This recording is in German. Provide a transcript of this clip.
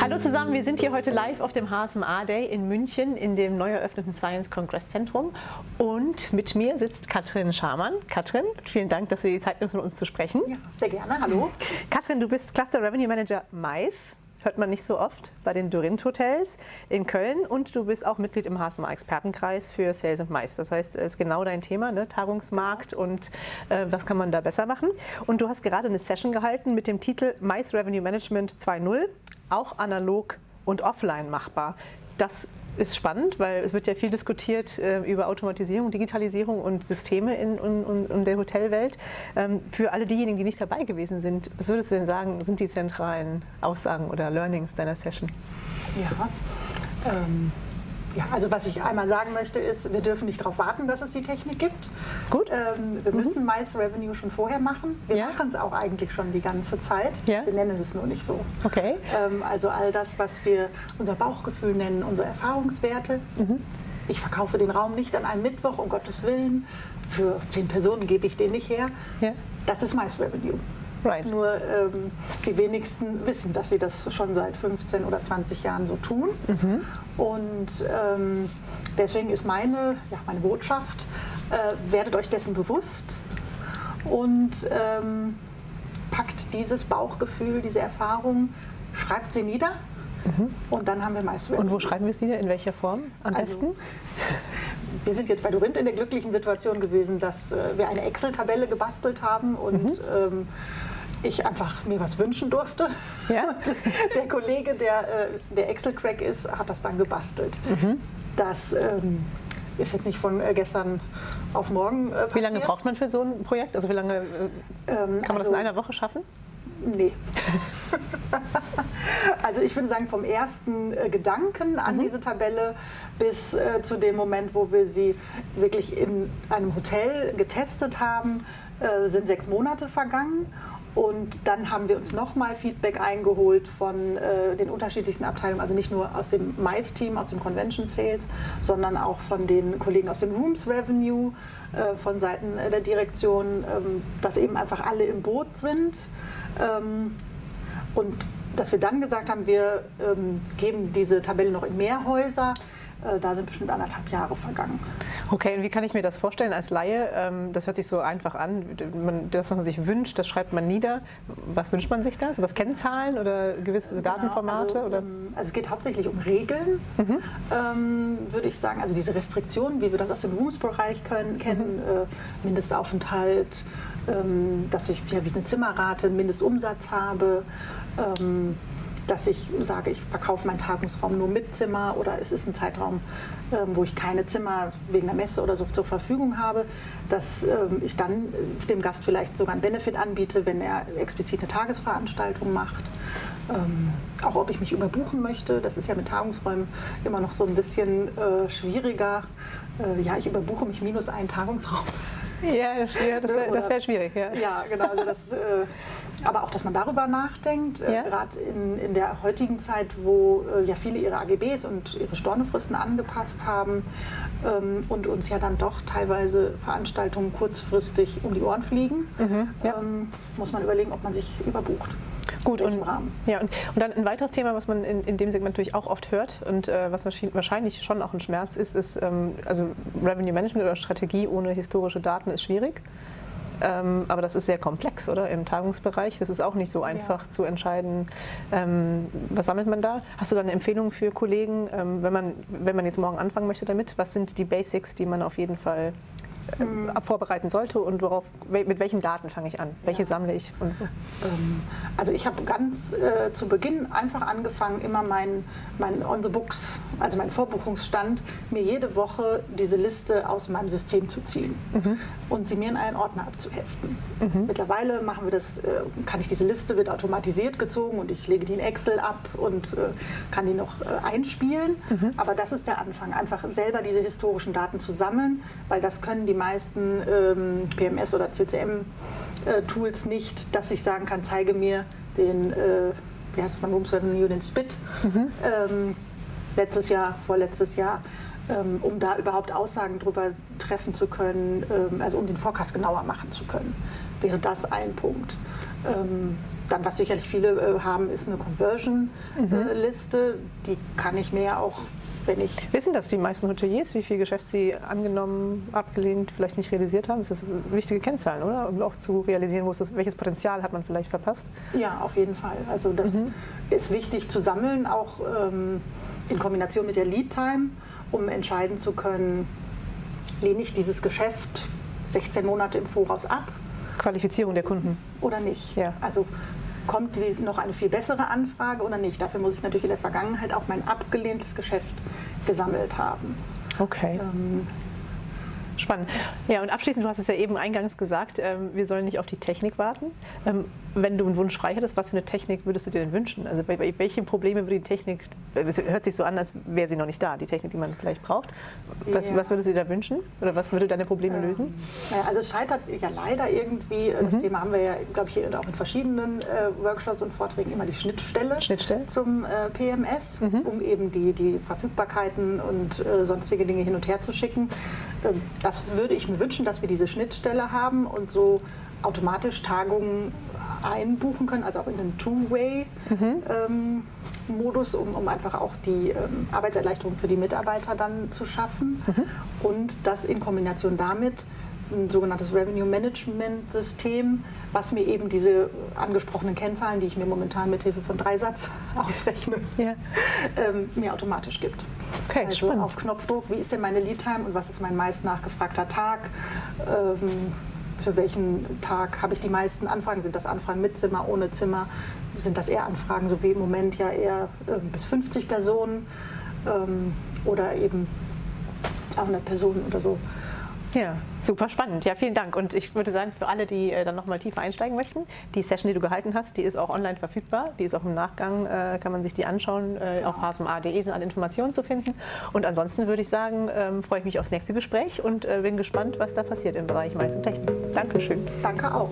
Hallo zusammen, wir sind hier heute live auf dem HSMA Day in München in dem neu eröffneten Science Congress Zentrum und mit mir sitzt Katrin Schamann. Katrin, vielen Dank, dass du die Zeit nimmst, mit uns zu sprechen. Ja, sehr gerne. Hallo. Katrin, du bist Cluster Revenue Manager Mais. Hört man nicht so oft bei den Dorint Hotels in Köln und du bist auch Mitglied im HSMA Expertenkreis für Sales und Mais. Das heißt, es ist genau dein Thema, ne? Tagungsmarkt und äh, was kann man da besser machen. Und du hast gerade eine Session gehalten mit dem Titel Mais Revenue Management 2.0, auch analog und offline machbar. Das ist spannend, weil es wird ja viel diskutiert äh, über Automatisierung, Digitalisierung und Systeme in, in, in der Hotelwelt. Ähm, für alle diejenigen, die nicht dabei gewesen sind, was würdest du denn sagen, sind die zentralen Aussagen oder Learnings deiner Session? Ja, ähm, ja, also was ich einmal sagen möchte ist, wir dürfen nicht darauf warten, dass es die Technik gibt. Gut. Ähm, wir Mhm. müssen Mais Revenue schon vorher machen. Wir Ja. machen es auch eigentlich schon die ganze Zeit. Ja. Wir nennen es nur nicht so. Okay. Ähm, also all das, was wir unser Bauchgefühl nennen, unsere Erfahrungswerte. Mhm. Ich verkaufe den Raum nicht an einem Mittwoch, um Gottes Willen. Für zehn Personen gebe ich den nicht her. Ja. Das ist Mais Revenue. Right. Nur ähm, die wenigsten wissen, dass sie das schon seit 15 oder 20 Jahren so tun. Und ähm, deswegen ist meine, ja, meine Botschaft, äh, werdet euch dessen bewusst und ähm, packt dieses Bauchgefühl, diese Erfahrung, schreibt sie nieder und dann haben wir meist Und wo schreiben wir es nieder? In welcher Form am Also, besten? wir sind jetzt bei Dorint in der glücklichen Situation gewesen, dass äh, wir eine Excel-Tabelle gebastelt haben und Mhm. ähm, ich einfach mir was wünschen durfte. Ja. Und der Kollege, der, äh, der Excel-Crack ist, hat das dann gebastelt. Mhm. Das ähm, ist jetzt nicht von äh, gestern auf morgen passiert. Wie lange braucht man für so ein Projekt? Also wie lange äh, Ähm, kann man das also- in einer Woche schaffen? Nee. also ich würde sagen, vom ersten äh, Gedanken an diese Tabelle bis äh, zu dem Moment, wo wir sie wirklich in einem Hotel getestet haben, äh, sind sechs Monate vergangen. Und dann haben wir uns nochmal Feedback eingeholt von äh, den unterschiedlichsten Abteilungen, also nicht nur aus dem Mais-Team, aus dem Convention Sales, sondern auch von den Kollegen aus dem Rooms Revenue, äh, von Seiten äh, der Direktion, ähm, dass eben einfach alle im Boot sind. Ähm, und dass wir dann gesagt haben, wir ähm, geben diese Tabelle noch in mehr Häuser, äh, da sind bestimmt anderthalb Jahre vergangen. Okay, und wie kann ich mir das vorstellen als Laie? Ähm, Das hört sich so einfach an. Man- Das, was man sich wünscht, das schreibt man nieder. Was wünscht man sich da? Sind das Kennzahlen oder gewisse Datenformate? Genau, also, oder? ähm, also es geht hauptsächlich um Regeln, Mhm. ähm, würde ich sagen. Also diese Restriktionen, wie wir das aus dem Rooms-Bereich kennen, Mhm. äh, Mindestaufenthalt, dass ich ja, wie eine Zimmerrate, einen Mindestumsatz habe. Ähm, dass ich sage, ich verkaufe meinen Tagungsraum nur mit Zimmer oder es ist ein Zeitraum, ähm, wo ich keine Zimmer wegen der Messe oder so zur Verfügung habe, dass ähm, ich dann äh, dem Gast vielleicht sogar einen Benefit anbiete, wenn er explizit eine Tagesveranstaltung macht. Ähm, auch ob ich mich überbuchen möchte, das ist ja mit Tagungsräumen immer noch so ein bisschen äh, schwieriger. Äh, ja, ich überbuche mich minus einen Tagungsraum. Ja, das, ja, das wäre wär schwierig. Ja. Ja, genau. Also das, äh, aber auch, dass man darüber nachdenkt, äh, Ja. gerade in, in der heutigen Zeit, wo äh, ja viele ihre AGBs und ihre Stornofristen angepasst haben ähm, und uns ja dann doch teilweise Veranstaltungen kurzfristig um die Ohren fliegen, Mhm, ja. ähm, muss man überlegen, ob man sich überbucht. Gut, und, Rahmen. ja, und, und dann ein weiteres Thema, was man in, in dem Segment natürlich auch oft hört und äh, was wahrscheinlich- schon auch ein Schmerz ist, ist, ähm, also Revenue Management oder Strategie ohne historische Daten ist schwierig. Ähm, aber das ist sehr komplex, oder? Im Tagungsbereich. Das ist auch nicht so einfach zu entscheiden, ähm, was sammelt man da. Hast du da eine Empfehlung für Kollegen, ähm, wenn, man, wenn man jetzt morgen anfangen möchte damit? Was sind die Basics, die man auf jeden Fall Mhm. vorbereiten sollte und worauf, mit welchen Daten fange ich an? Welche Ja. sammle ich? Und, Ähm, also ich habe ganz äh, zu Beginn einfach angefangen, immer mein, mein On the Books, also mein Vorbuchungsstand, mir jede Woche diese Liste aus meinem System zu ziehen und sie mir in einen Ordner abzuheften. Mittlerweile machen wir das, äh, kann ich diese Liste, wird automatisiert gezogen und ich lege die in Excel ab und äh, kann die noch äh, einspielen. Aber das ist der Anfang, einfach selber diese historischen Daten zu sammeln, weil das können die meisten ähm, PMS oder CCM äh, Tools nicht, dass ich sagen kann, zeige mir den, äh, wie heißt es beim Rooms Revenue, den Spit ähm, letztes Jahr, vorletztes Jahr, ähm, um da überhaupt Aussagen drüber treffen zu können, ähm, also um den Forecast genauer machen zu können. Wäre das ein Punkt. Dann, was sicherlich viele äh, haben, ist eine Conversion-Liste. Mhm. die kann ich mir auch wenn ich. Wissen das die meisten Hoteliers, wie viel Geschäft sie angenommen, abgelehnt, vielleicht nicht realisiert haben? Das ist wichtige Kennzahlen, oder? Um auch zu realisieren, wo ist das, welches Potenzial hat man vielleicht verpasst? Ja, auf jeden Fall. Also das mhm. ist wichtig zu sammeln, auch ähm, in Kombination mit der Lead Time, um entscheiden zu können, lehne ich dieses Geschäft 16 Monate im Voraus ab Qualifizierung der Kunden. Oder nicht. Ja. Also kommt die noch eine viel bessere Anfrage oder nicht. Dafür muss ich natürlich in der Vergangenheit auch mein abgelehntes Geschäft gesammelt haben. Okay. Ähm, Spannend. Ja, und abschließend, du hast es ja eben eingangs gesagt, ähm, wir sollen nicht auf die Technik warten. Ähm, wenn du einen Wunsch frei hättest, was für eine Technik würdest du dir denn wünschen? Also bei, bei welchen Probleme würde die Technik, es hört sich so an, als wäre sie noch nicht da, die Technik, die man vielleicht braucht. Was, ja. was würdest du dir da wünschen? Oder was würde deine Probleme ähm, lösen? Also es scheitert ja leider irgendwie, äh, das mhm. Thema haben wir ja, glaube ich, hier auch in verschiedenen äh, Workshops und Vorträgen immer die Schnittstelle, Schnittstelle? zum äh, PMS, mhm. um eben die, die Verfügbarkeiten und äh, sonstige Dinge hin und her zu schicken. Das würde ich mir wünschen, dass wir diese Schnittstelle haben und so automatisch Tagungen einbuchen können, also auch in den Two-Way-Modus, mhm. ähm, um, um, einfach auch die ähm, Arbeitserleichterung für die Mitarbeiter dann zu schaffen. Mhm. Und das in Kombination damit ein sogenanntes Revenue Management System, was mir eben diese angesprochenen Kennzahlen, die ich mir momentan mit Hilfe von Dreisatz ausrechne, ja. ähm, mir automatisch gibt. Okay, also spannend. auf Knopfdruck, wie ist denn meine Lead Time und was ist mein meist nachgefragter Tag? Ähm, für welchen Tag habe ich die meisten Anfragen? Sind das Anfragen mit Zimmer, ohne Zimmer? Sind das eher Anfragen, so wie im Moment ja eher äh, bis 50 Personen ähm, oder eben 200 Personen oder so? Ja, super spannend. Ja, vielen Dank. Und ich würde sagen, für alle, die äh, dann nochmal tiefer einsteigen möchten, die Session, die du gehalten hast, die ist auch online verfügbar. Die ist auch im Nachgang, äh, kann man sich die anschauen. Äh, auf hsma.de sind alle Informationen zu finden. Und ansonsten würde ich sagen, ähm, freue ich mich aufs nächste Gespräch und äh, bin gespannt, was da passiert im Bereich Mais und Technik. Dankeschön. Danke auch.